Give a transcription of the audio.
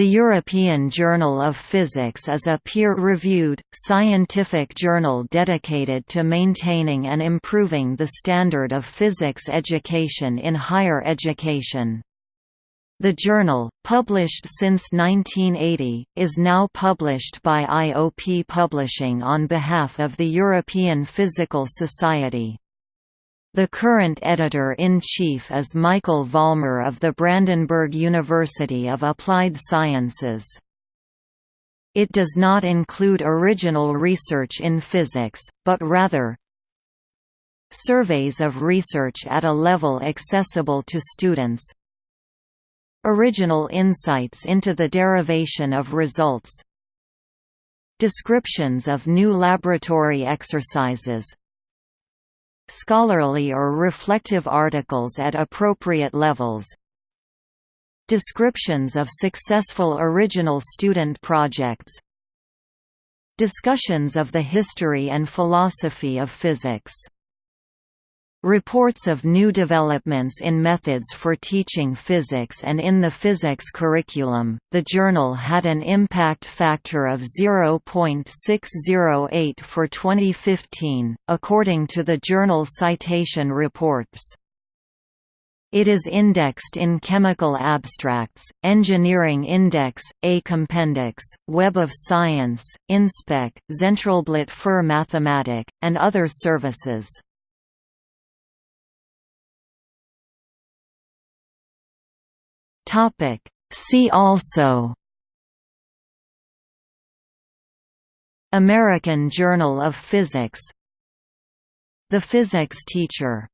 The European Journal of Physics is a peer-reviewed, scientific journal dedicated to maintaining and improving the standard of physics education in higher education. The journal, published since 1980, is now published by IOP Publishing on behalf of the European Physical Society. The current editor-in-chief is Michael Vollmer of the Brandenburg University of Applied Sciences. It does not include original research in physics, but rather surveys of research at a level accessible to students, original insights into the derivation of results, descriptions of new laboratory exercises, scholarly or reflective articles at appropriate levels. Descriptions of successful original student projects. Discussions of the history and philosophy of physics Reports of new developments in methods for teaching physics and in the physics curriculum. The journal had an impact factor of 0.608 for 2015, according to the journal Citation Reports. It is indexed in Chemical Abstracts, Engineering Index, A Compendex, Web of Science, InSpec, Zentralblatt für Mathematik, and other services. Topic. See also American Journal of Physics The Physics Teacher